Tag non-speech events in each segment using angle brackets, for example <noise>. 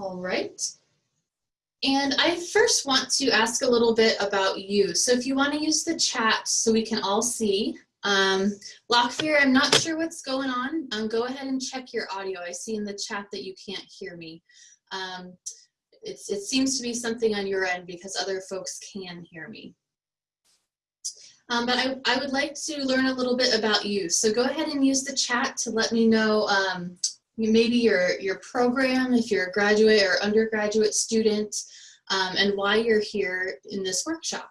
All right. And I first want to ask a little bit about you. So if you want to use the chat so we can all see. Um, Lockfear, I'm not sure what's going on. Um, go ahead and check your audio. I see in the chat that you can't hear me. Um, it seems to be something on your end because other folks can hear me. Um, but I, I would like to learn a little bit about you. So go ahead and use the chat to let me know um, maybe your, your program, if you're a graduate or undergraduate student, um, and why you're here in this workshop.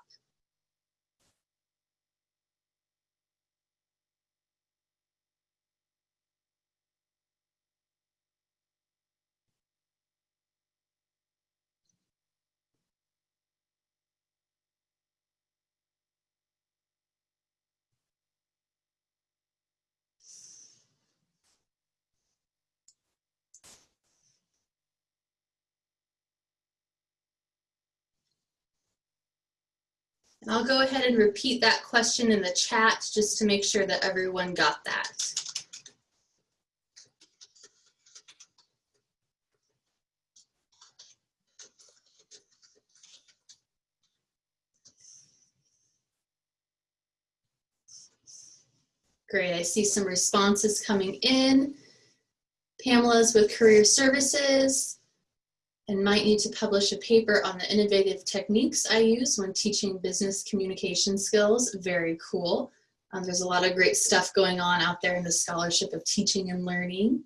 I'll go ahead and repeat that question in the chat just to make sure that everyone got that. Great, I see some responses coming in. Pamela's with Career Services and might need to publish a paper on the innovative techniques I use when teaching business communication skills. Very cool. Um, there's a lot of great stuff going on out there in the scholarship of teaching and learning.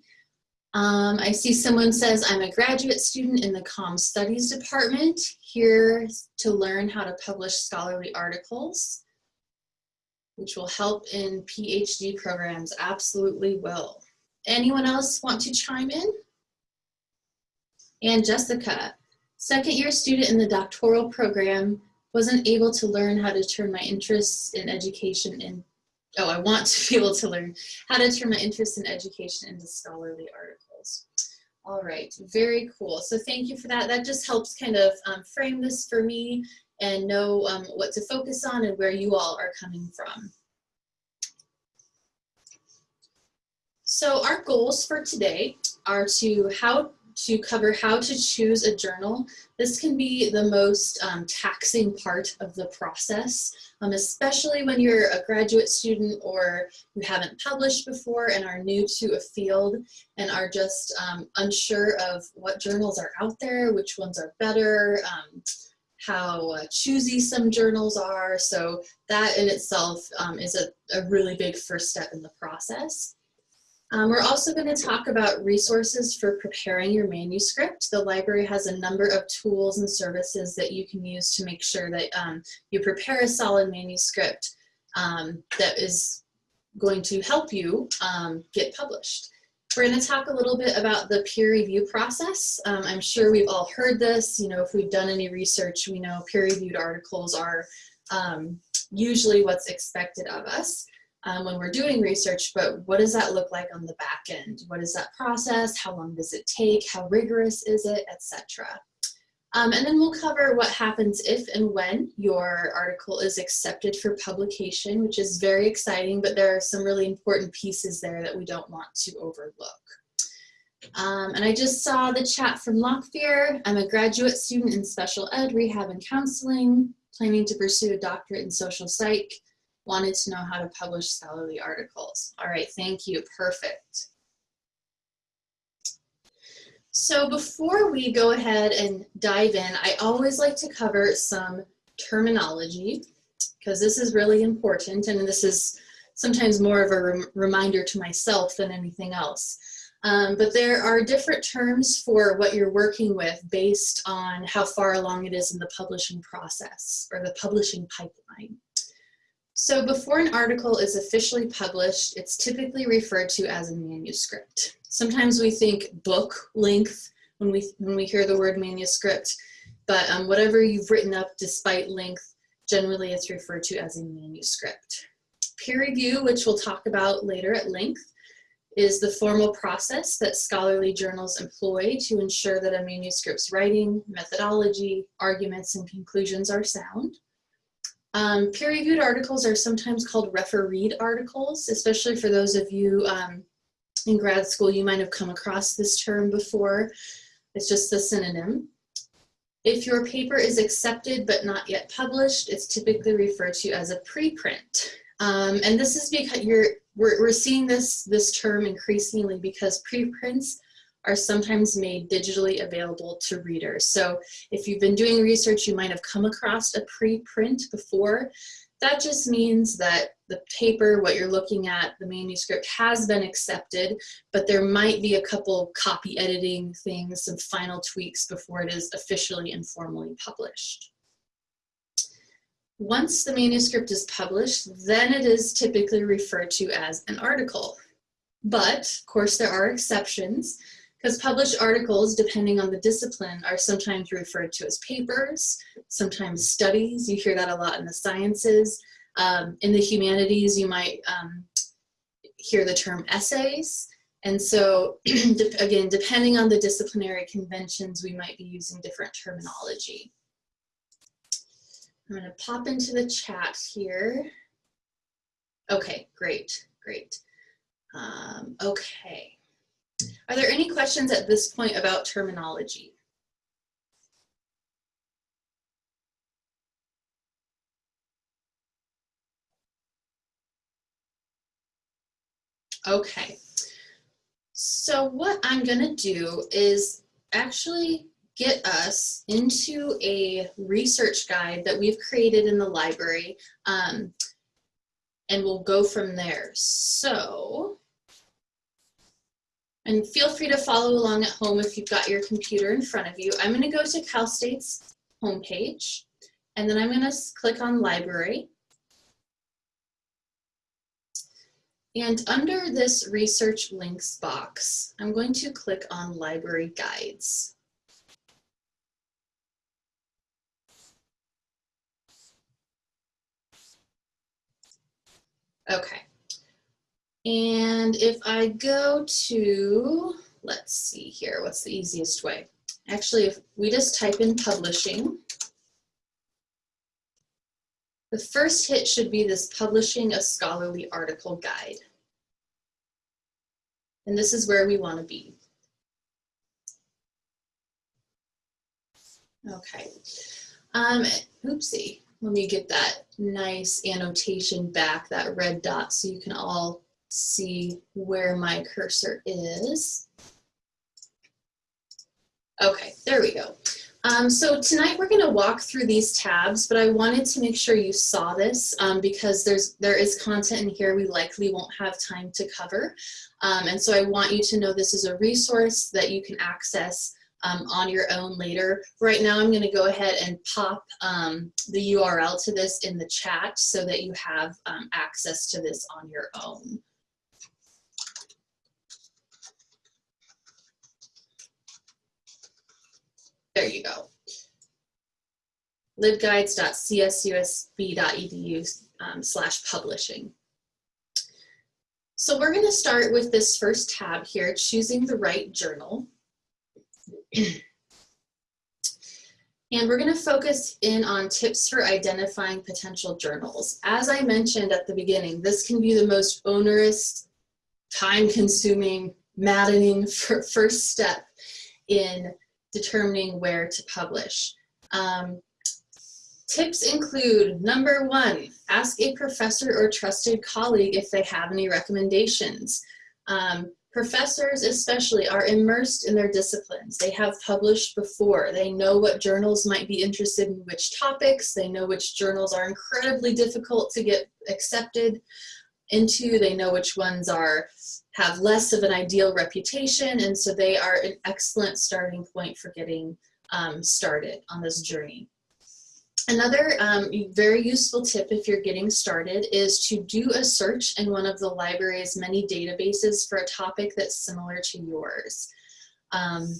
Um, I see someone says, I'm a graduate student in the Com Studies department, here to learn how to publish scholarly articles, which will help in PhD programs, absolutely will. Anyone else want to chime in? And Jessica, second year student in the doctoral program, wasn't able to learn how to turn my interests in education in, oh, I want to <laughs> be able to learn how to turn my interest in education into scholarly articles. All right, very cool. So thank you for that. That just helps kind of um, frame this for me and know um, what to focus on and where you all are coming from. So our goals for today are to how to cover how to choose a journal. This can be the most um, taxing part of the process, um, especially when you're a graduate student or you haven't published before and are new to a field and are just um, unsure of what journals are out there, which ones are better, um, how uh, choosy some journals are. So that in itself um, is a, a really big first step in the process. Um, we're also going to talk about resources for preparing your manuscript. The library has a number of tools and services that you can use to make sure that um, you prepare a solid manuscript um, that is going to help you um, get published. We're going to talk a little bit about the peer review process. Um, I'm sure we've all heard this. You know, if we've done any research, we know peer-reviewed articles are um, usually what's expected of us um, when we're doing research, but what does that look like on the back end? What is that process? How long does it take? How rigorous is it, etc. Um, and then we'll cover what happens if and when your article is accepted for publication, which is very exciting, but there are some really important pieces there that we don't want to overlook. Um, and I just saw the chat from Lockfear. I'm a graduate student in special ed, rehab, and counseling, planning to pursue a doctorate in social psych wanted to know how to publish scholarly articles. All right, thank you, perfect. So before we go ahead and dive in, I always like to cover some terminology because this is really important and this is sometimes more of a rem reminder to myself than anything else. Um, but there are different terms for what you're working with based on how far along it is in the publishing process or the publishing pipeline. So before an article is officially published, it's typically referred to as a manuscript. Sometimes we think book length when we, when we hear the word manuscript, but um, whatever you've written up despite length, generally it's referred to as a manuscript. Peer review, which we'll talk about later at length, is the formal process that scholarly journals employ to ensure that a manuscript's writing, methodology, arguments, and conclusions are sound. Um, peer-reviewed articles are sometimes called refereed articles, especially for those of you um, in grad school, you might have come across this term before. It's just the synonym. If your paper is accepted but not yet published, it's typically referred to as a preprint. Um, and this is because you're, we're, we're seeing this, this term increasingly because preprints are sometimes made digitally available to readers. So if you've been doing research, you might have come across a preprint before. That just means that the paper, what you're looking at, the manuscript has been accepted, but there might be a couple copy editing things, some final tweaks before it is officially and formally published. Once the manuscript is published, then it is typically referred to as an article. But, of course, there are exceptions because published articles, depending on the discipline, are sometimes referred to as papers, sometimes studies. You hear that a lot in the sciences. Um, in the humanities, you might um, hear the term essays. And so, <clears throat> again, depending on the disciplinary conventions, we might be using different terminology. I'm going to pop into the chat here. Okay, great, great. Um, okay. Are there any questions at this point about terminology? Okay, so what I'm gonna do is actually get us into a research guide that we've created in the library um, and we'll go from there. So and feel free to follow along at home if you've got your computer in front of you. I'm gonna go to Cal State's homepage, and then I'm gonna click on library. And under this research links box, I'm going to click on library guides. Okay. And if I go to, let's see here, what's the easiest way? Actually, if we just type in publishing, the first hit should be this publishing a scholarly article guide. And this is where we want to be. Okay. Um, oopsie. Let me get that nice annotation back, that red dot, so you can all see where my cursor is. Okay, there we go. Um, so tonight we're going to walk through these tabs, but I wanted to make sure you saw this um, because there's there is content in here we likely won't have time to cover. Um, and so I want you to know this is a resource that you can access um, on your own later. Right now I'm going to go ahead and pop um, the URL to this in the chat so that you have um, access to this on your own. There you go. libguides.csusb.edu um, slash publishing. So we're going to start with this first tab here, choosing the right journal. <clears throat> and we're going to focus in on tips for identifying potential journals. As I mentioned at the beginning, this can be the most onerous, time-consuming, maddening <laughs> first step in determining where to publish. Um, tips include number one, ask a professor or trusted colleague if they have any recommendations. Um, professors especially are immersed in their disciplines. They have published before. They know what journals might be interested in which topics. They know which journals are incredibly difficult to get accepted into. They know which ones are have less of an ideal reputation, and so they are an excellent starting point for getting um, started on this journey. Another um, very useful tip if you're getting started is to do a search in one of the library's many databases for a topic that's similar to yours. Um,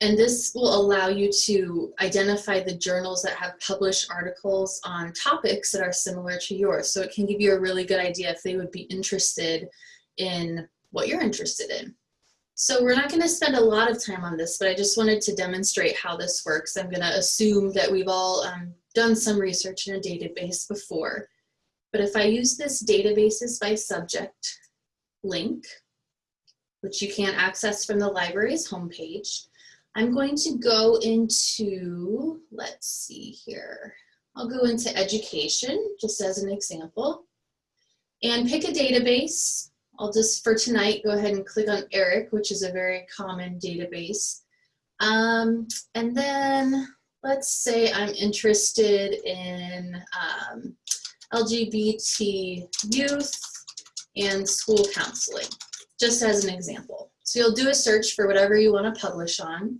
and this will allow you to identify the journals that have published articles on topics that are similar to yours. So it can give you a really good idea if they would be interested in what you're interested in. So we're not going to spend a lot of time on this, but I just wanted to demonstrate how this works. I'm going to assume that we've all um, done some research in a database before. But if I use this databases by subject link, which you can access from the library's homepage. I'm going to go into, let's see here. I'll go into education, just as an example, and pick a database. I'll just, for tonight, go ahead and click on ERIC, which is a very common database. Um, and then let's say I'm interested in um, LGBT youth and school counseling, just as an example. So you'll do a search for whatever you want to publish on.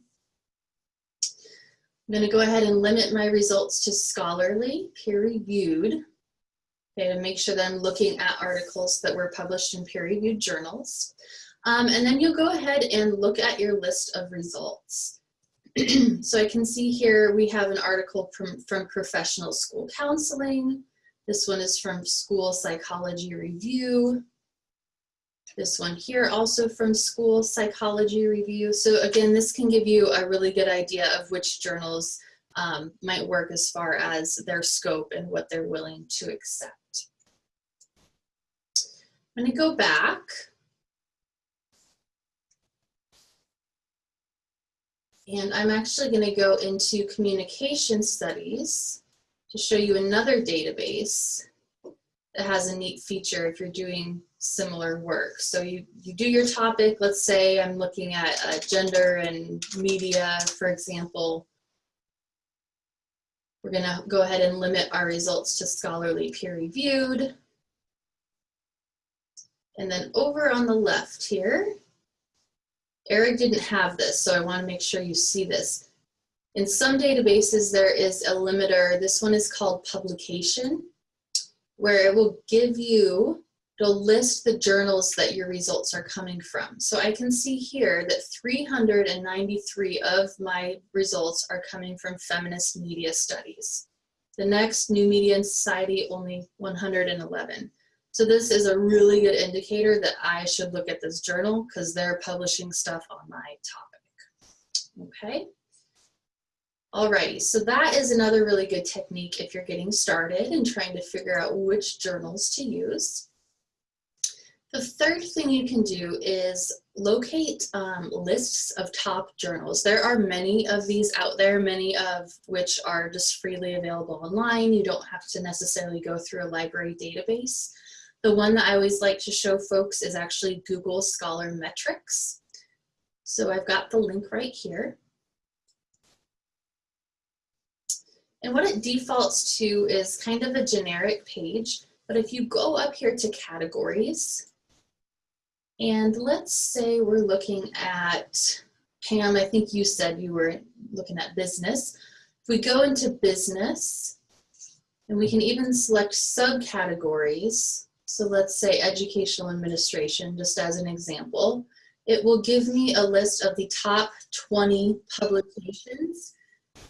I'm going to go ahead and limit my results to scholarly, peer-reviewed, okay, to make sure that I'm looking at articles that were published in peer-reviewed journals. Um, and then you'll go ahead and look at your list of results. <clears throat> so I can see here we have an article from, from Professional School Counseling. This one is from School Psychology Review. This one here also from School Psychology Review. So again, this can give you a really good idea of which journals um, might work as far as their scope and what they're willing to accept. I'm gonna go back. And I'm actually gonna go into communication studies to show you another database that has a neat feature if you're doing similar work. So you, you do your topic, let's say I'm looking at uh, gender and media, for example. We're gonna go ahead and limit our results to scholarly peer reviewed. And then over on the left here, ERIC didn't have this, so I wanna make sure you see this. In some databases, there is a limiter. This one is called publication, where it will give you, it'll list the journals that your results are coming from. So I can see here that 393 of my results are coming from feminist media studies. The next, New Media and Society, only 111. So this is a really good indicator that I should look at this journal because they're publishing stuff on my topic. Okay. Alrighty, so that is another really good technique if you're getting started and trying to figure out which journals to use. The third thing you can do is locate um, lists of top journals. There are many of these out there, many of which are just freely available online. You don't have to necessarily go through a library database. The one that I always like to show folks is actually Google Scholar Metrics. So I've got the link right here. And what it defaults to is kind of a generic page, but if you go up here to categories, and let's say we're looking at, Pam, I think you said you were looking at business. If we go into business, and we can even select subcategories, so let's say educational administration, just as an example, it will give me a list of the top 20 publications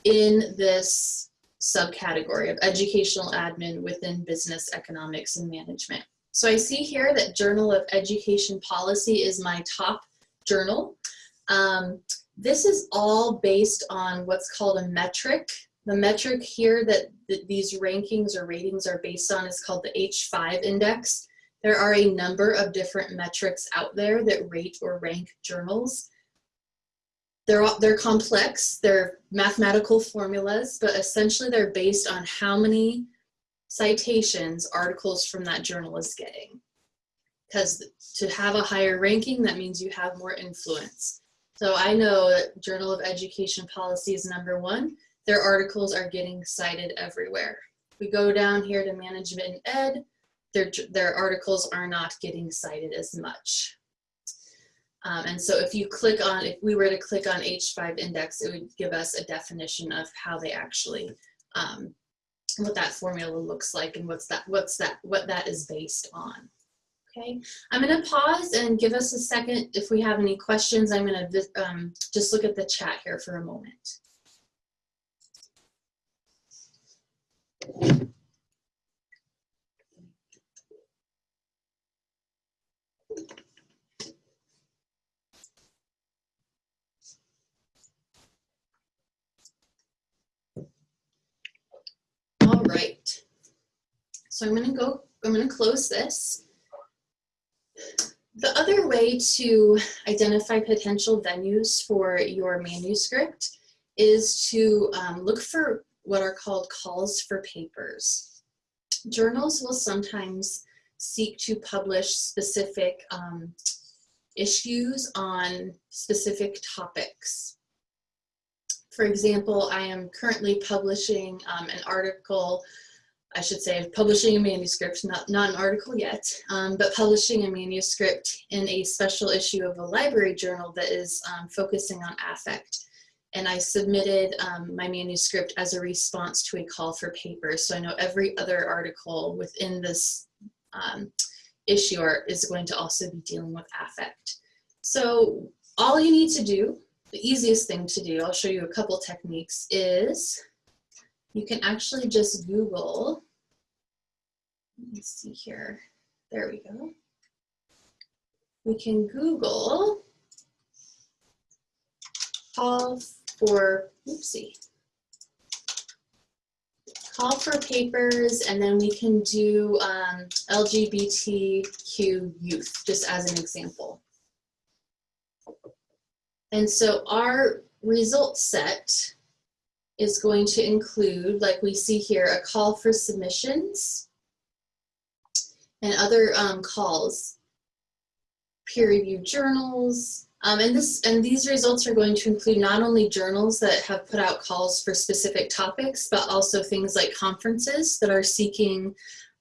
in this subcategory of educational admin within business economics and management. So I see here that Journal of Education Policy is my top journal. Um, this is all based on what's called a metric. The metric here that th these rankings or ratings are based on is called the H5 index. There are a number of different metrics out there that rate or rank journals. They're, they're complex, they're mathematical formulas, but essentially they're based on how many citations articles from that journal is getting. Because to have a higher ranking, that means you have more influence. So I know that Journal of Education Policy is number one. Their articles are getting cited everywhere. We go down here to Management and Ed, their, their articles are not getting cited as much. Um, and so if you click on, if we were to click on H5 index, it would give us a definition of how they actually, um, what that formula looks like and what's that, what's that, what that is based on. Okay, I'm going to pause and give us a second. If we have any questions, I'm going to um, just look at the chat here for a moment. All right. So I'm going to go, I'm going to close this. The other way to identify potential venues for your manuscript is to um, look for what are called calls for papers. Journals will sometimes seek to publish specific um, issues on specific topics. For example, I am currently publishing um, an article I should say, publishing a manuscript, not, not an article yet, um, but publishing a manuscript in a special issue of a library journal that is um, focusing on affect. And I submitted um, my manuscript as a response to a call for papers. So I know every other article within this um, issue is going to also be dealing with affect. So all you need to do, the easiest thing to do, I'll show you a couple techniques, is you can actually just Google, let me see here, there we go. We can Google call for, oopsie, call for papers, and then we can do um, LGBTQ youth, just as an example. And so our result set is going to include, like we see here, a call for submissions and other um, calls, peer-reviewed journals, um, and this and these results are going to include not only journals that have put out calls for specific topics, but also things like conferences that are seeking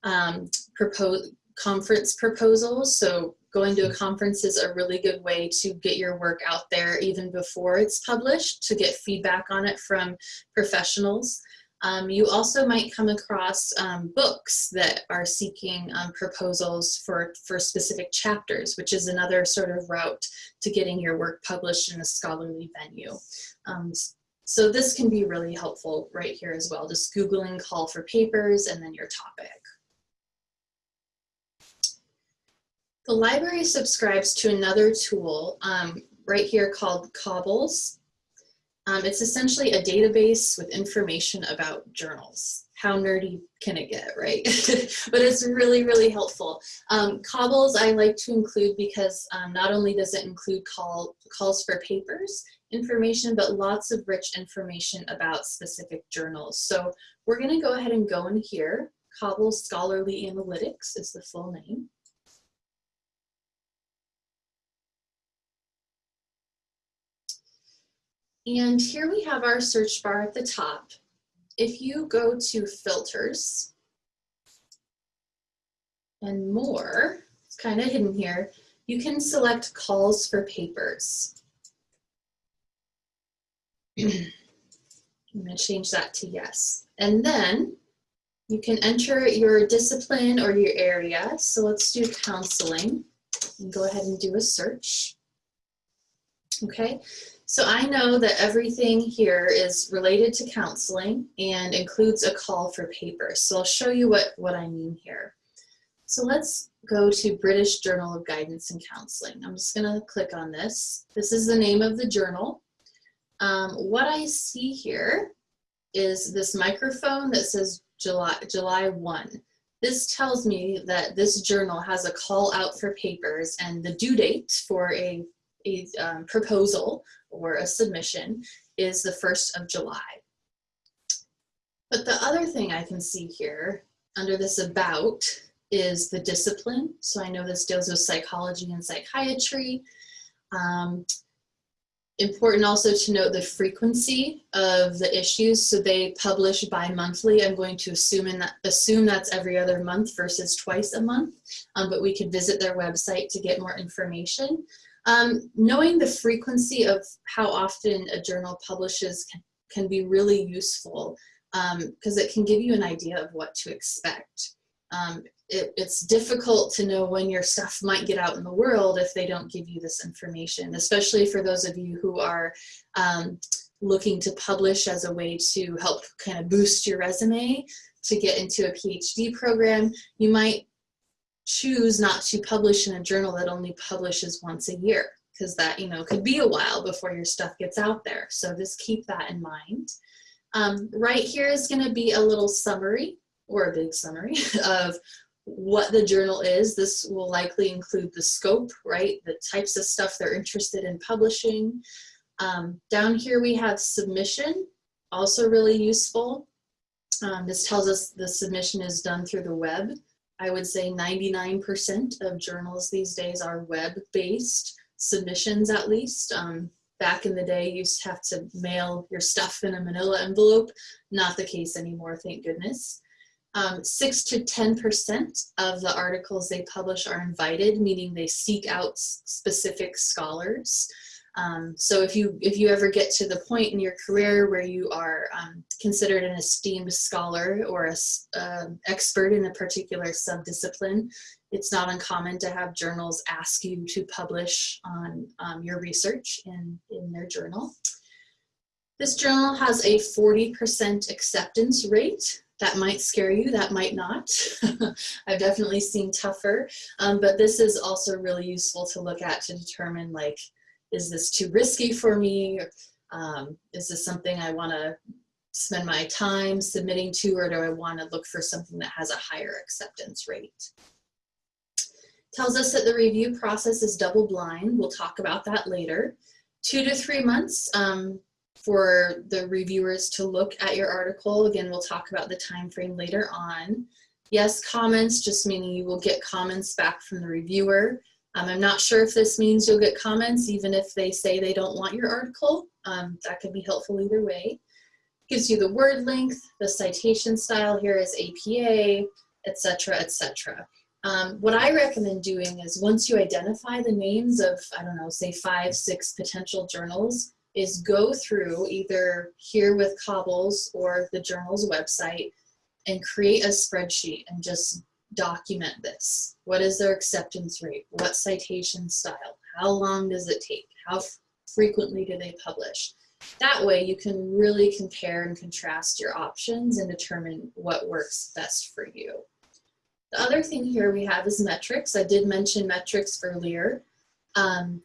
um, propose conference proposals. So going to a conference is a really good way to get your work out there even before it's published to get feedback on it from professionals. Um, you also might come across um, books that are seeking um, proposals for, for specific chapters, which is another sort of route to getting your work published in a scholarly venue. Um, so this can be really helpful right here as well, just Googling call for papers and then your topic. The library subscribes to another tool um, right here called Cabells. Um, it's essentially a database with information about journals. How nerdy can it get, right? <laughs> but it's really, really helpful. Um, Cabells I like to include because um, not only does it include call, calls for papers information, but lots of rich information about specific journals. So we're gonna go ahead and go in here. Cabells Scholarly Analytics is the full name. And here we have our search bar at the top. If you go to filters and more, it's kind of hidden here, you can select calls for papers. <clears throat> I'm going to change that to yes. And then you can enter your discipline or your area. So let's do counseling and go ahead and do a search. Okay, so I know that everything here is related to counseling and includes a call for papers. So I'll show you what, what I mean here. So let's go to British Journal of Guidance and Counseling. I'm just gonna click on this. This is the name of the journal. Um, what I see here is this microphone that says July, July 1. This tells me that this journal has a call out for papers and the due date for a, a um, proposal or a submission is the 1st of July. But the other thing I can see here under this about is the discipline. So I know this deals with psychology and psychiatry. Um, important also to note the frequency of the issues. So they publish bi-monthly. I'm going to assume, in that, assume that's every other month versus twice a month, um, but we could visit their website to get more information. Um, knowing the frequency of how often a journal publishes can, can be really useful because um, it can give you an idea of what to expect. Um, it, it's difficult to know when your stuff might get out in the world if they don't give you this information, especially for those of you who are um, looking to publish as a way to help kind of boost your resume to get into a PhD program. You might choose not to publish in a journal that only publishes once a year because that, you know, could be a while before your stuff gets out there. So just keep that in mind. Um, right here is going to be a little summary or a big summary <laughs> of what the journal is. This will likely include the scope, right? The types of stuff they're interested in publishing. Um, down here we have submission, also really useful. Um, this tells us the submission is done through the web. I would say 99% of journals these days are web-based submissions at least. Um, back in the day, you used to have to mail your stuff in a manila envelope. Not the case anymore, thank goodness. Um, six to 10% of the articles they publish are invited, meaning they seek out specific scholars. Um, so if you if you ever get to the point in your career where you are um, considered an esteemed scholar or a uh, expert in a particular subdiscipline, it's not uncommon to have journals ask you to publish on um, your research in, in their journal. This journal has a 40% acceptance rate. That might scare you, that might not. <laughs> I've definitely seen tougher, um, but this is also really useful to look at to determine like, is this too risky for me? Um, is this something I want to spend my time submitting to, or do I want to look for something that has a higher acceptance rate? Tells us that the review process is double blind. We'll talk about that later. Two to three months um, for the reviewers to look at your article. Again, we'll talk about the time frame later on. Yes, comments, just meaning you will get comments back from the reviewer. Um, I'm not sure if this means you'll get comments even if they say they don't want your article. Um, that could be helpful either way. Gives you the word length, the citation style here is APA, etc., etc. Um, what I recommend doing is once you identify the names of, I don't know, say five, six potential journals, is go through either here with Cabells or the journal's website and create a spreadsheet and just document this. What is their acceptance rate? What citation style? How long does it take? How frequently do they publish? That way you can really compare and contrast your options and determine what works best for you. The other thing here we have is metrics. I did mention metrics earlier. Um,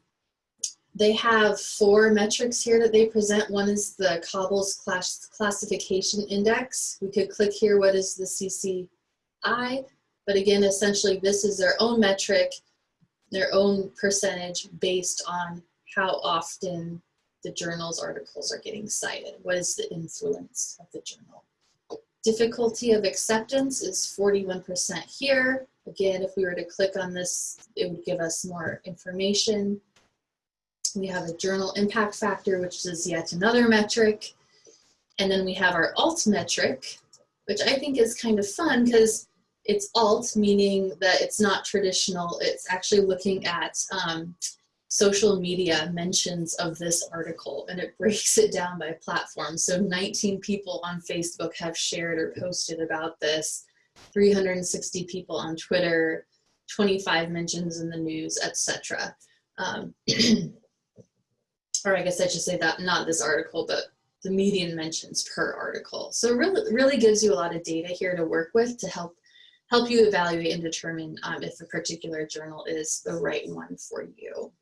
they have four metrics here that they present. One is the Cabells class classification index. We could click here, what is the CCI? But again, essentially this is their own metric, their own percentage based on how often the journal's articles are getting cited. What is the influence of the journal? Difficulty of acceptance is 41% here. Again, if we were to click on this, it would give us more information. We have a journal impact factor, which is yet another metric. And then we have our alt metric, which I think is kind of fun because it's alt, meaning that it's not traditional. It's actually looking at um, social media mentions of this article and it <laughs> breaks it down by platform. So 19 people on Facebook have shared or posted about this, 360 people on Twitter, 25 mentions in the news, etc. Um, <clears throat> or I guess I should say that not this article, but the median mentions per article. So it really, really gives you a lot of data here to work with to help help you evaluate and determine um, if a particular journal is the right one for you.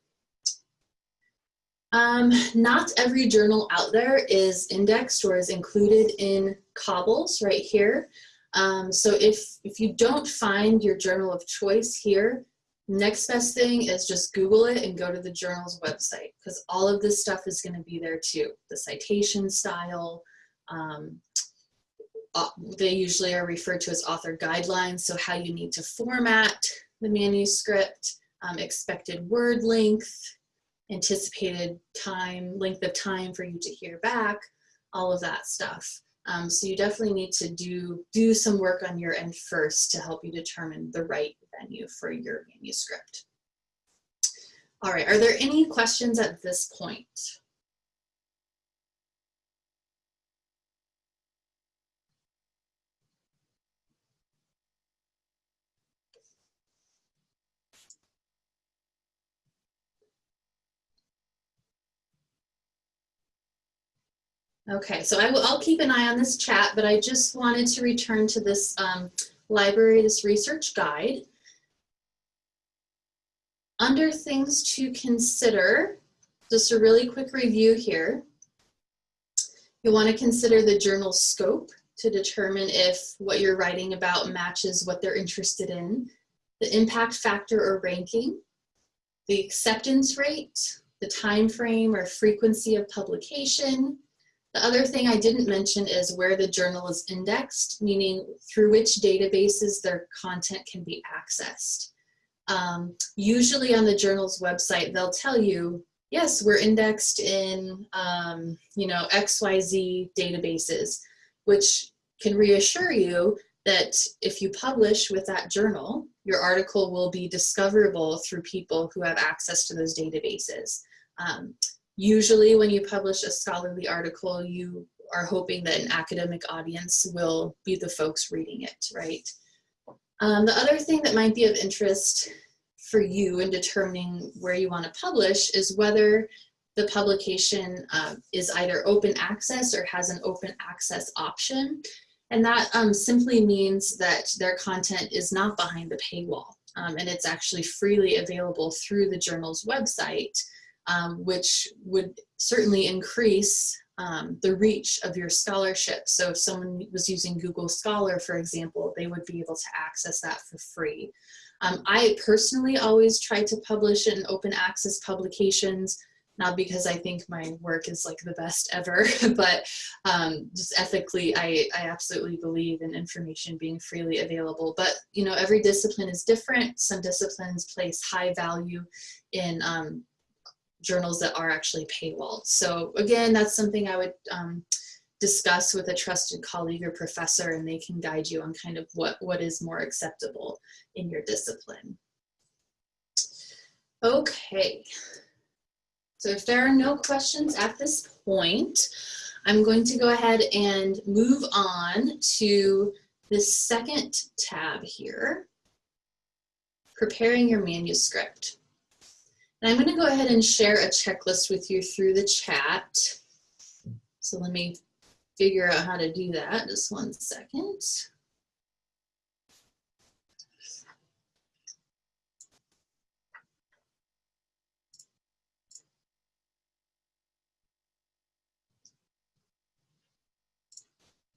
Um, not every journal out there is indexed or is included in Cabells right here. Um, so if, if you don't find your journal of choice here, next best thing is just Google it and go to the journal's website because all of this stuff is going to be there too. The citation style, um, they usually are referred to as author guidelines, so how you need to format the manuscript, um, expected word length, anticipated time, length of time for you to hear back, all of that stuff. Um, so you definitely need to do, do some work on your end first to help you determine the right venue for your manuscript. All right, are there any questions at this point? Okay, so I will, I'll keep an eye on this chat, but I just wanted to return to this um, library, this research guide. Under things to consider, just a really quick review here. You'll want to consider the journal scope to determine if what you're writing about matches what they're interested in, the impact factor or ranking, the acceptance rate, the time frame or frequency of publication. The other thing I didn't mention is where the journal is indexed, meaning through which databases their content can be accessed. Um, usually on the journal's website, they'll tell you, yes, we're indexed in, um, you know, XYZ databases, which can reassure you that if you publish with that journal, your article will be discoverable through people who have access to those databases. Um, usually when you publish a scholarly article, you are hoping that an academic audience will be the folks reading it, right? Um, the other thing that might be of interest for you in determining where you want to publish is whether the publication uh, is either open access or has an open access option. And that um, simply means that their content is not behind the paywall um, and it's actually freely available through the journal's website, um, which would certainly increase um, the reach of your scholarship. So if someone was using Google Scholar, for example, they would be able to access that for free. Um, I personally always try to publish in open access publications not because I think my work is like the best ever, <laughs> but um, just ethically, I, I absolutely believe in information being freely available. But you know, every discipline is different. Some disciplines place high value in um, journals that are actually paywalled. So again, that's something I would um, discuss with a trusted colleague or professor and they can guide you on kind of what, what is more acceptable in your discipline. Okay, so if there are no questions at this point, I'm going to go ahead and move on to the second tab here, preparing your manuscript. And I'm going to go ahead and share a checklist with you through the chat. So let me figure out how to do that. Just one second.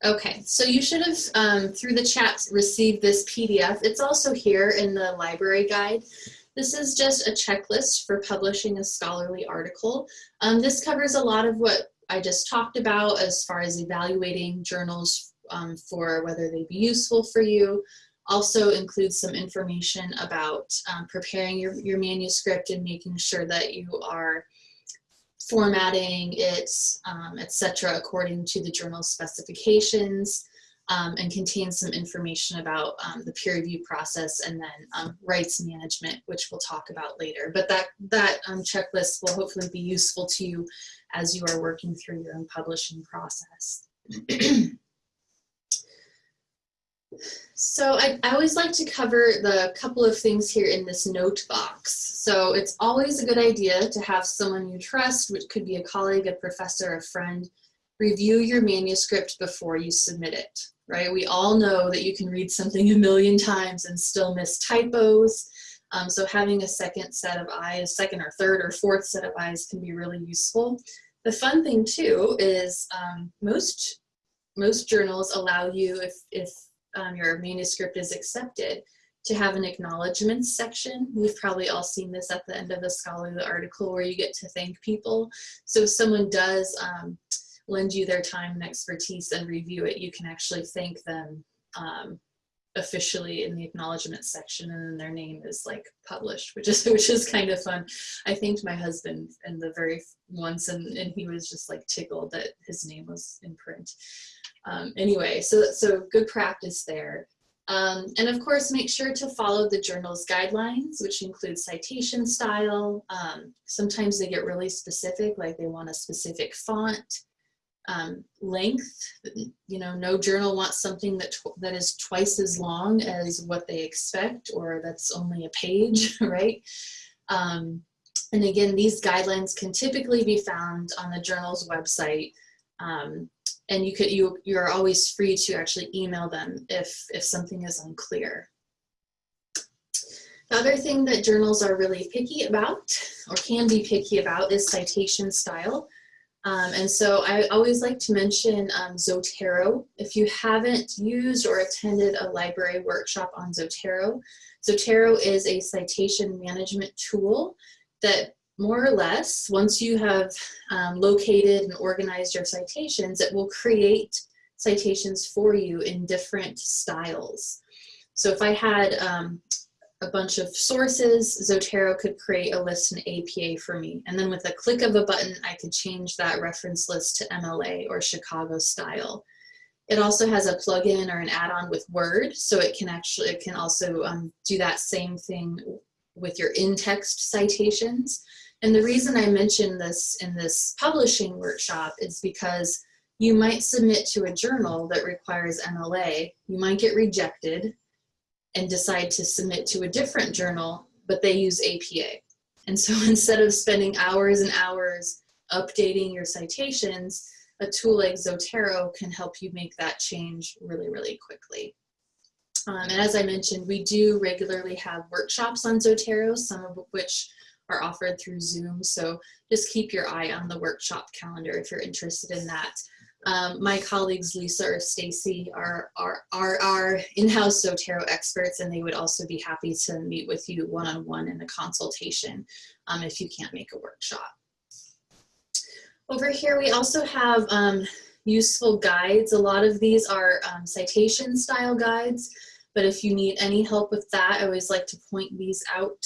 Okay, so you should have, um, through the chat, received this PDF. It's also here in the library guide. This is just a checklist for publishing a scholarly article. Um, this covers a lot of what I just talked about as far as evaluating journals um, for whether they be useful for you. Also includes some information about um, preparing your, your manuscript and making sure that you are formatting it, um, etc., according to the journal specifications, um, and contains some information about um, the peer review process and then um, rights management, which we'll talk about later. But that, that um, checklist will hopefully be useful to you as you are working through your own publishing process. So I, I, always like to cover the couple of things here in this note box. So it's always a good idea to have someone you trust, which could be a colleague, a professor, a friend, review your manuscript before you submit it, right? We all know that you can read something a million times and still miss typos. Um, so having a second set of eyes, second or third or fourth set of eyes can be really useful. The fun thing too is um, most most journals allow you, if, if um, your manuscript is accepted, to have an acknowledgments section. We've probably all seen this at the end of a scholarly article where you get to thank people. So if someone does um, lend you their time and expertise and review it, you can actually thank them um, officially in the acknowledgement section and then their name is like published which is <laughs> which is kind of fun i thanked my husband in the very once and, and he was just like tickled that his name was in print um, anyway, so, so good practice there. Um, and of course, make sure to follow the journal's guidelines, which include citation style. Um, sometimes they get really specific, like they want a specific font, um, length. You know, no journal wants something that, that is twice as long as what they expect, or that's only a page, <laughs> right? Um, and again, these guidelines can typically be found on the journal's website. Um, and you could you you're always free to actually email them if if something is unclear. The other thing that journals are really picky about or can be picky about is citation style. Um, and so I always like to mention um, Zotero. If you haven't used or attended a library workshop on Zotero, Zotero is a citation management tool that more or less, once you have um, located and organized your citations, it will create citations for you in different styles. So if I had um, a bunch of sources, Zotero could create a list in APA for me. And then with a click of a button, I could change that reference list to MLA or Chicago style. It also has a plugin or an add-on with Word, so it can actually, it can also um, do that same thing with your in-text citations. And the reason I mention this in this publishing workshop is because you might submit to a journal that requires MLA, you might get rejected and decide to submit to a different journal, but they use APA. And so <laughs> instead of spending hours and hours updating your citations, a tool like Zotero can help you make that change really, really quickly. Um, and as I mentioned, we do regularly have workshops on Zotero, some of which are offered through Zoom. So just keep your eye on the workshop calendar if you're interested in that. Um, my colleagues Lisa or Stacy are, are, are our in-house Zotero experts and they would also be happy to meet with you one-on-one -on -one in a consultation um, if you can't make a workshop. Over here we also have um, useful guides. A lot of these are um, citation style guides, but if you need any help with that, I always like to point these out.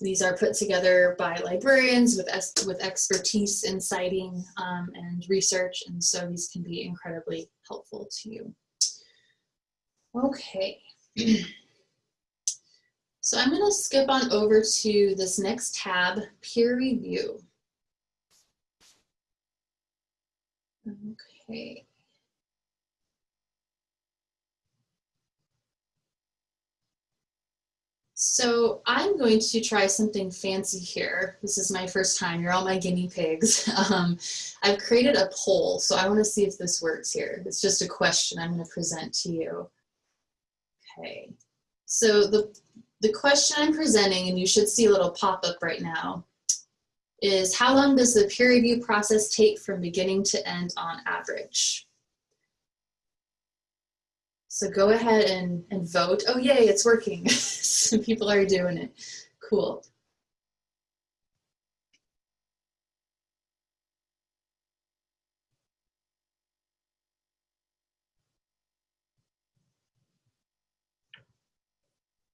These are put together by librarians with, with expertise in citing um, and research, and so these can be incredibly helpful to you. Okay. <clears throat> so I'm going to skip on over to this next tab, peer review. Okay. So I'm going to try something fancy here. This is my first time. You're all my guinea pigs. <laughs> Um, I've created a poll, so I want to see if this works here. It's just a question I'm going to present to you. Okay. So the, the question I'm presenting, and you should see a little pop-up right now, is how long does the peer review process take from beginning to end on average? So go ahead and, and vote. Oh, yay, it's working. <laughs> Some people are doing it. Cool.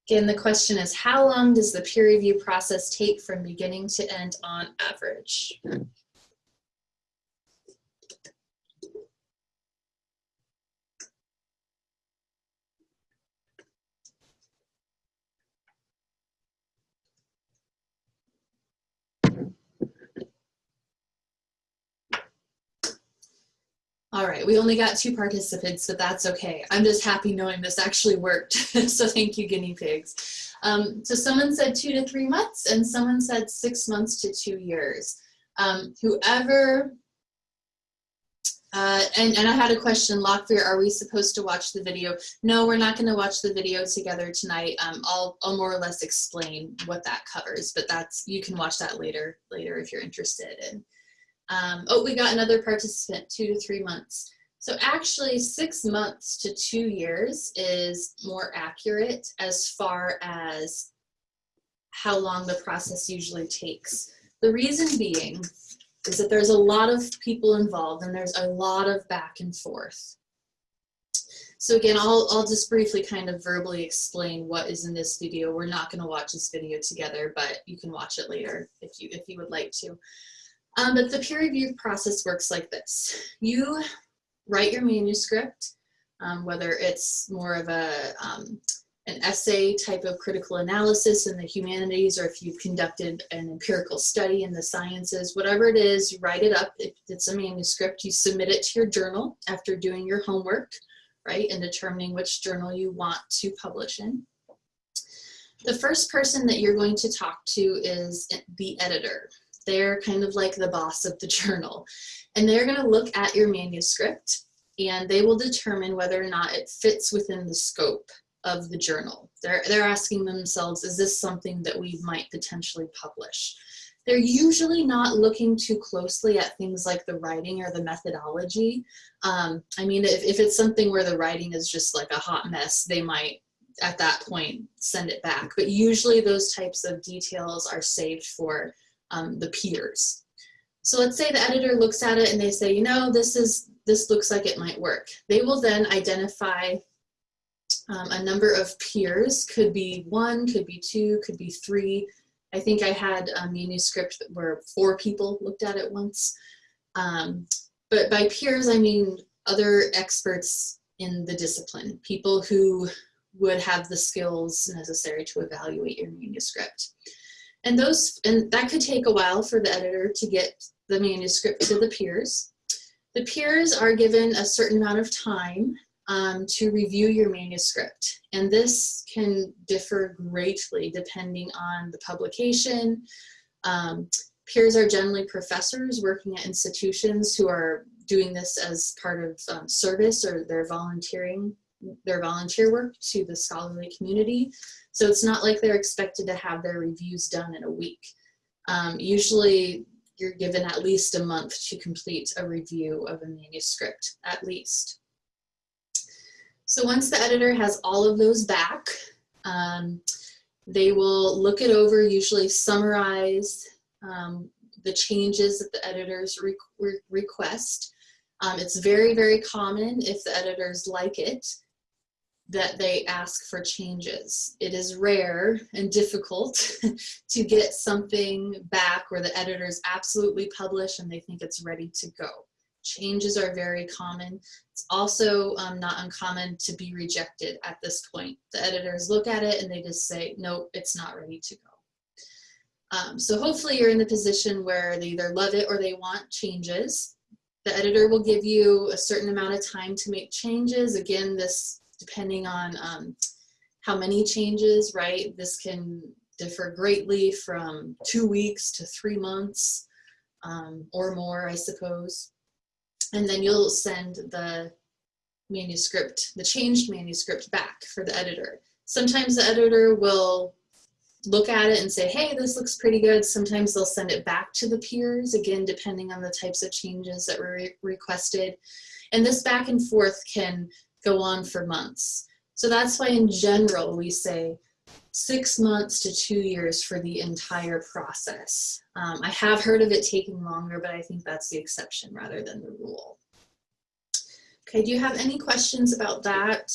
Again, the question is, how long does the peer review process take from beginning to end on average? All right, we only got two participants, but that's okay. I'm just happy knowing this actually worked. <laughs> so thank you, guinea pigs. Um, so someone said two to three months and someone said six months to two years. Um, whoever, uh, and, and I had a question, Locklear, are we supposed to watch the video? No, we're not gonna watch the video together tonight. Um, I'll, I'll more or less explain what that covers, but that's, you can watch that later, later if you're interested in. Um, oh, we got another participant, two to three months. So actually six months to two years is more accurate as far as how long the process usually takes. The reason being is that there's a lot of people involved and there's a lot of back and forth. So again, I'll, I'll just briefly kind of verbally explain what is in this video. We're not gonna watch this video together, but you can watch it later if you, if you would like to. Um, but the peer review process works like this. You write your manuscript, um, whether it's more of a, um, an essay type of critical analysis in the humanities or if you've conducted an empirical study in the sciences, whatever it is, you write it up. If it's a manuscript, you submit it to your journal after doing your homework, right, and determining which journal you want to publish in. The first person that you're going to talk to is the editor. They're kind of like the boss of the <laughs> journal. And they're gonna look at your manuscript and they will determine whether or not it fits within the scope of the journal. They're, they're asking themselves, is this something that we might potentially publish? they're usually not looking too closely at things like the writing or the methodology. Um, I mean, if, if it's something where the writing is just like a hot mess, they might at that point send it back. But usually those types of details are saved for um, the peers. So let's say the editor looks at it and they say, you know, this is this looks like it might work. They will then identify um, a number of peers, could be one, could be two, could be three. I think I had a manuscript where four people looked at it once. Um, but by peers, I mean other experts in the discipline, people who would have the skills necessary to evaluate your manuscript. And those, and that could take a while for the editor to get the manuscript to the peers. The peers are given a certain amount of time um, to review your manuscript. And this can differ greatly depending on the publication. Um, peers are generally professors working at institutions who are doing this as part of um, service or they're volunteering their volunteer work to the scholarly community. So it's not like they're expected to have their reviews done in a week. Um, usually you're given at least a month to complete a review of a manuscript, at least. So once the editor has all of those back, um, they will look it over, usually summarize um, the changes that the editors re re request. Um, it's very, very common if the editors like it that they ask for changes. It is rare and difficult <laughs> to get something back where the editors absolutely publish and they think it's ready to go. Changes are very common. It's also um, not uncommon to be rejected at this point. The editors look at it and they just say, nope, it's not ready to go. Um, so hopefully you're in the position where they either love it or they want changes. The editor will give you a certain amount of time to make changes. Again, this depending on um, how many changes, right? This can differ greatly from two weeks to three months um, or more, I suppose. And then you'll send the manuscript, the changed manuscript back for the editor. Sometimes the editor will look at it and say, hey, this looks pretty good. Sometimes they'll send it back to the peers, again, depending on the types of changes that were re requested. And this back and forth can go on for months. So that's why in general we say six months to two years for the entire process. Um, I have heard of it taking longer, but I think that's the exception rather than the rule. Okay, do you have any questions about that?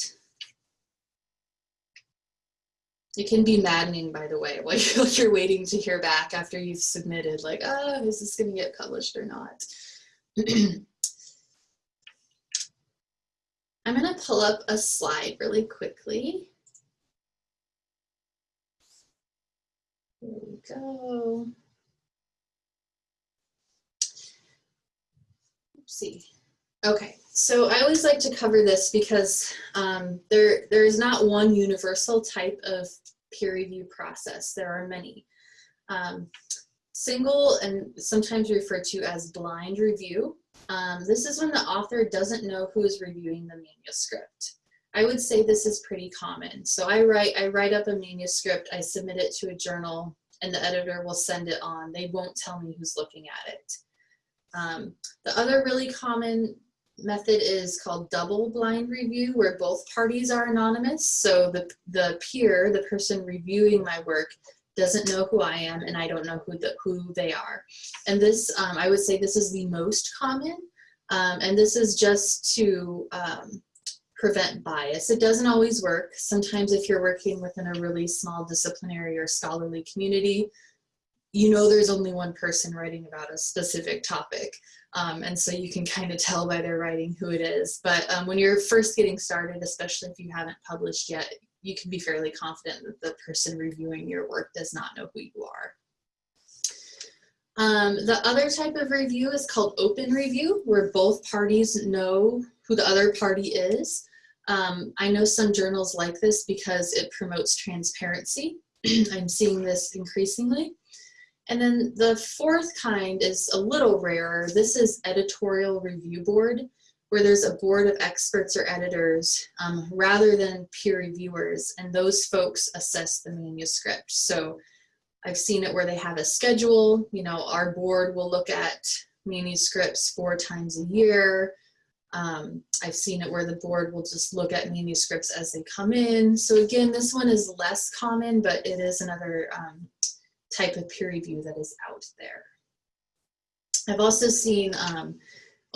It can be maddening, by the way, <laughs> while you're waiting to hear back after you've submitted, like, oh, is this gonna get published or not? <clears throat> I'm going to pull up a slide really quickly. Here we go. Oopsie. Okay, so I always like to cover this because um, there, there is not one universal type of peer review process. There are many. Um, single and sometimes referred to as blind review um, this is when the author doesn't know who is reviewing the manuscript. I would say this is pretty common. So I write, I write up a manuscript, I submit it to a journal, and the editor will send it on. They won't tell me who's looking at it. Um, the other really common method is called double blind review, where both parties are anonymous. So the, the peer, the person reviewing my work, doesn't know who I am and I don't know who, the, who they are. And this, um, I would say this is the most common. Um, and this is just to um, prevent bias. It doesn't always work. Sometimes if you're working within a really small disciplinary or scholarly community, you know there's only one person writing about a specific topic. Um, and so you can kind of tell by their writing who it is. But um, when you're first getting started, especially if you haven't published yet, you can be fairly confident that the person reviewing your work does not know who you are. Um, the other type of review is called open review, where both parties know who the other party is. Um, I know some journals like this because it promotes transparency. <clears throat> I'm seeing this increasingly. And then the fourth kind is a little rarer. This is editorial review board where there's a board of experts or editors um, rather than peer reviewers, and those folks assess the manuscript. So I've seen it where they have a schedule. You know, our board will look at manuscripts four times a year. Um, I've seen it where the board will just look at manuscripts as they come in. So again, this one is less common, but it is another um, type of peer review that is out there. I've also seen um,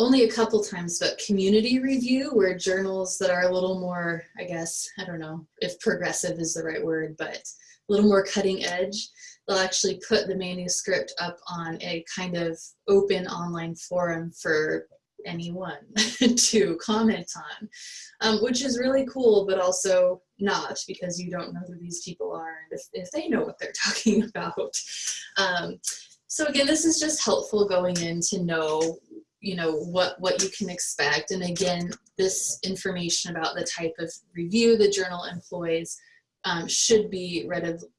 only a couple times, but community review where journals that are a little more, I guess, I don't know if progressive is the right word, but a little more cutting edge, they'll actually put the manuscript up on a kind of open online forum for anyone <laughs> to comment on, um, which is really cool, but also not because you don't know who these people are and if, if they know what they're <laughs> talking about. Um, so again, this is just helpful going in to know you know what what you can expect and again this information about the type of review the journal employs um, should be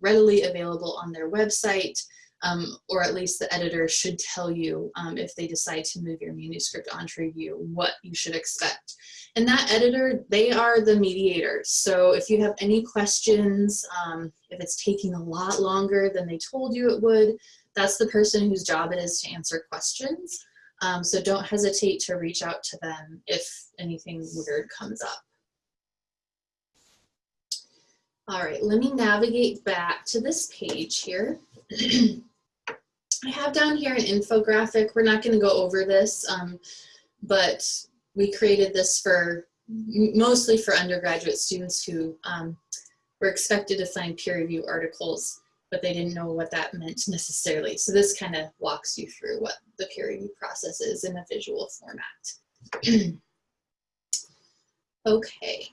readily available on their website um, or at least the editor should tell you um, if they decide to move your manuscript onto review, what you should expect. And that editor, they are the mediators. So if you have any questions, um, if it's taking a lot longer than they told you it would, that's the person whose job it is to answer questions. Um, so don't hesitate to reach out to them if anything weird comes up. All right, let me navigate back to this page here. <clears throat> I have down here an infographic. We're not going to go over this, um, but we created this for mostly for undergraduate students who um, were expected to find peer review articles, but they didn't know what that meant necessarily. So this kind of walks you through what the peer review process is in a visual format. <clears throat> okay.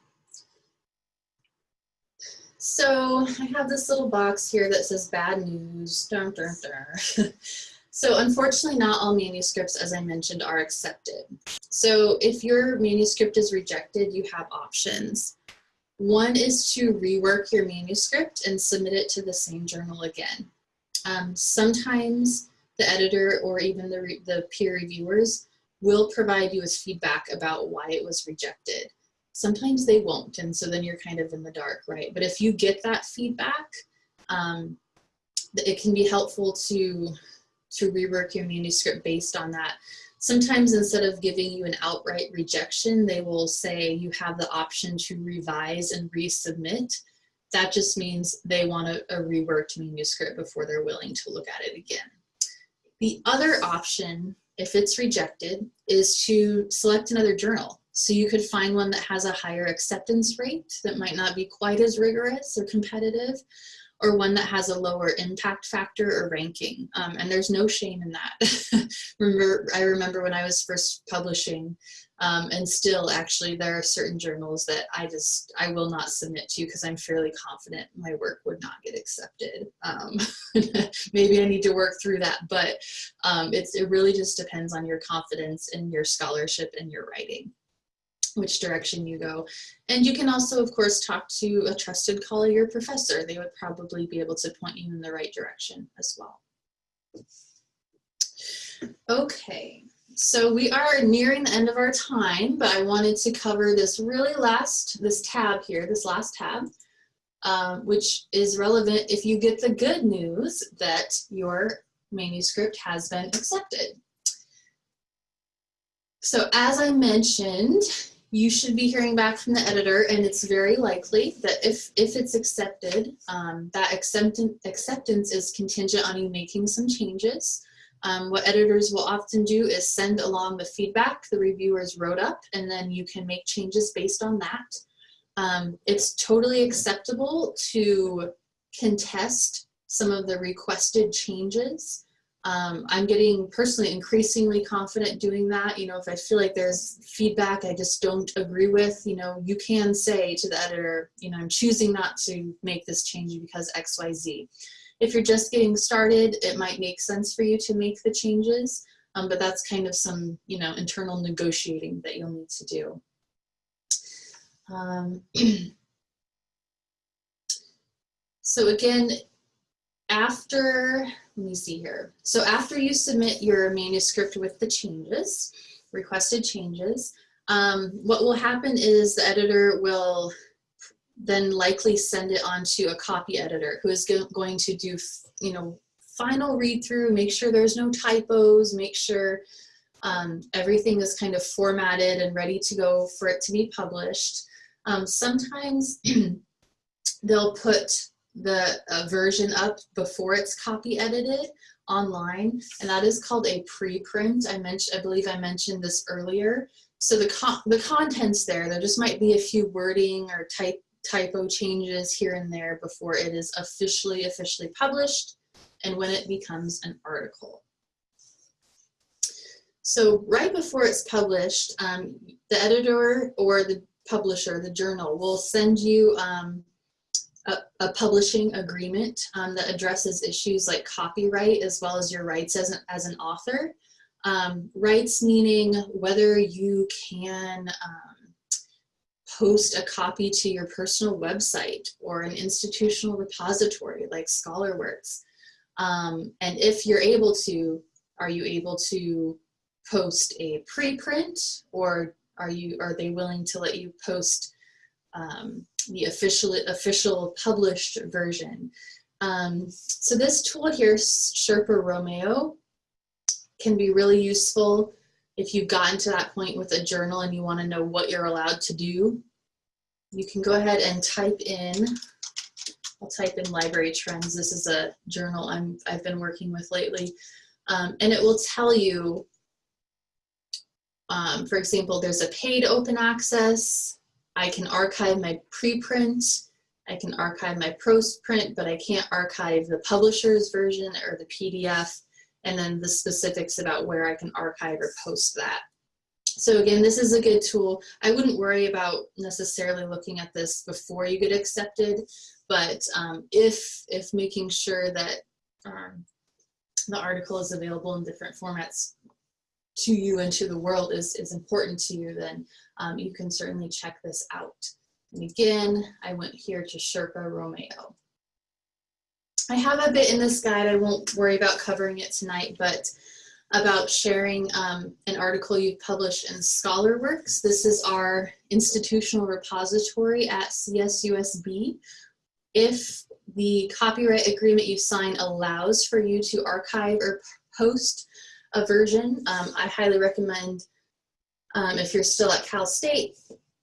So I have this little box here that says bad news. Dun, dun, dun. <laughs> so unfortunately, not all manuscripts, as I mentioned, are accepted. So if your manuscript is rejected, you have options. One is to rework your manuscript and submit it to the same journal again. Um, sometimes the editor or even the, the peer reviewers will provide you with feedback about why it was rejected sometimes they won't and so then you're kind of in the dark right but if you get that feedback um, it can be helpful to to rework your manuscript based on that. Sometimes instead of giving you an outright rejection they will say you have the option to revise and resubmit. That just means they want a, a reworked manuscript before they're willing to look at it again. The other option if it's rejected is to select another journal. So you could find one that has a higher acceptance rate that might not be quite as rigorous or competitive, or one that has a lower impact factor or ranking. Um, and there's no shame in that. <laughs> remember, I remember when I was first publishing, um, and still actually there are certain journals that I just, I will not submit to because I'm fairly confident my work would not get accepted. Um, <laughs> maybe I need to work through that, but um, it's, it really just depends on your confidence in your scholarship and your writing which direction you go. And you can also, of course, talk to a trusted colleague or professor. They would probably be able to point you in the right direction as well. Okay, so we are nearing the end of our time, but I wanted to cover this really last, this tab here, this last tab, um, which is relevant if you get the good news that your manuscript has been accepted. So as I mentioned, you should be hearing back from the editor and it's very likely that if, if it's accepted, um, that acceptance, acceptance is contingent on you making some changes. Um, what editors will often do is send along the feedback the reviewers wrote up and then you can make changes based on that. Um, it's totally acceptable to contest some of the requested changes um, I'm getting personally increasingly confident doing that. You know, if I feel like there's feedback I just don't agree with, you know, you can say to the editor, you know, I'm choosing not to make this change because X, Y, Z. If you're just getting started, it might make sense for you to make the changes, um, but that's kind of some, you know, internal negotiating that you'll need to do. Um, <clears throat> so again, after let me see here. So after you submit your manuscript with the changes, requested changes, um, what will happen is the editor will then likely send it on to a copy editor who is go going to do you know, final read through, make sure there's no typos, make sure um, everything is kind of formatted and ready to go for it to be published. Um, sometimes <clears throat> they'll put the uh, version up before it's copy edited online, and that is called a preprint. I mentioned, I believe I mentioned this earlier. So the con the contents there, there just might be a few wording or type typo changes here and there before it is officially officially published and when it becomes an article. So right before it's published, um, the editor or the publisher, the journal, will send you um, a, a, publishing agreement um, that addresses issues like copyright as well as your rights as an, as an author. Um, rights meaning whether you can um, post a copy to your personal website or an institutional repository like ScholarWorks. Um, and if you're able to, are you able to post a preprint or are you are they willing to let you post um, the official official published version? Um, so this tool here, Sherpa Romeo, can be really useful if you've gotten to that point with a journal and you want to know what you're allowed to do. You can go ahead and type in, I'll type in library trends. This is a journal I'm, I've been working with lately. Um, and it will tell you um, for example, there's a paid open access. I can archive my preprint. I can archive my postprint, but I can't archive the publisher's version or the PDF, and then the specifics about where I can archive or post that. So again, this is a good tool. I wouldn't worry about necessarily looking at this before you get accepted, but um, if, if making sure that um, the article is available in different formats to you and to the world is, is important to you, then um, you can certainly check this out. And again, I went here to Sherpa Romeo. I have a bit in this guide, I won't worry about covering it tonight, but about sharing um, an article you've published in ScholarWorks. This is our institutional repository at CSUSB. If the copyright agreement you sign allows for you to archive or post a version. Um, I highly recommend um, if you're still at Cal State,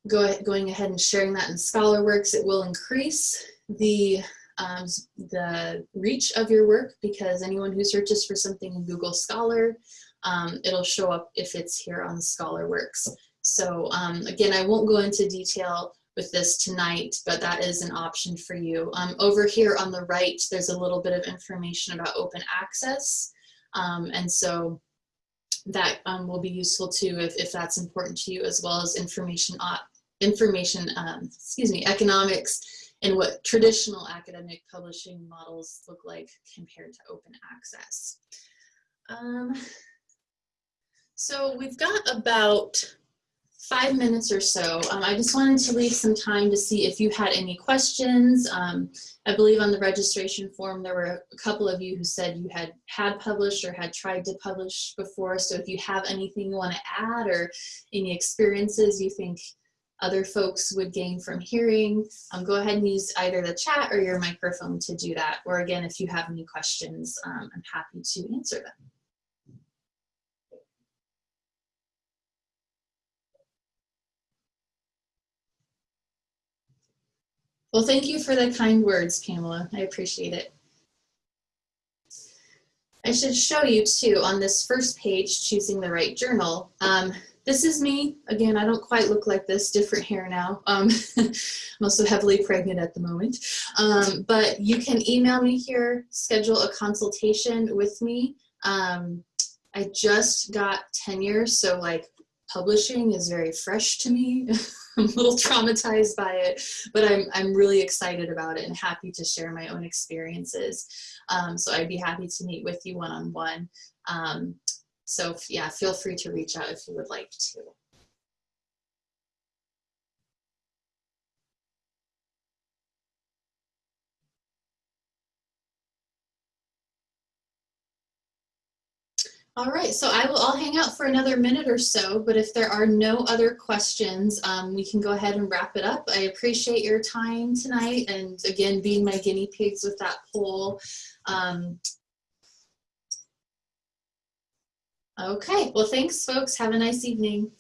go going ahead and sharing that in ScholarWorks. It will increase the um, the reach of your work because anyone who searches for something in Google Scholar, um, it'll show up if it's here on ScholarWorks. So um, again, I won't go into detail with this tonight, but that is an option for you. Um, over here on the right, there's a little bit of information about open access. Um, and so that um, will be useful too if, if that's important to you as well as information, uh, information um, excuse me, economics and what traditional academic publishing models look like compared to open access. Um, so we've got about five minutes or so. Um, I just wanted to leave some time to see if you had any questions. Um, I believe on the registration form there were a couple of you who said you had had published or had tried to publish before. So if you have anything you want to add or any experiences you think other folks would gain from hearing, um, go ahead and use either the chat or your microphone to do that. Or again, if you have any questions, um, I'm happy to answer them. Well, thank you for the kind words, Pamela. I appreciate it. I should show you too on this first page, choosing the right journal. Um, this is me. Again, I don't quite look like this, different hair now. Um, <laughs> I'm also heavily pregnant at the moment. Um, but you can email me here, schedule a consultation with me. Um, I just got tenure, so like publishing is very fresh to me. <laughs> I'm a little traumatized by it, but I'm, I'm really excited about it and happy to share my own experiences. Um, so I'd be happy to meet with you one-on-one. -on -one. um, so yeah, feel free to reach out if you would like to. All right, so I will, I'll hang out for another minute or so, but if there are no other questions, um, we can go ahead and wrap it up. I appreciate your time tonight and again, being my guinea pigs with that poll. Um, okay, well, thanks folks. Have a nice evening.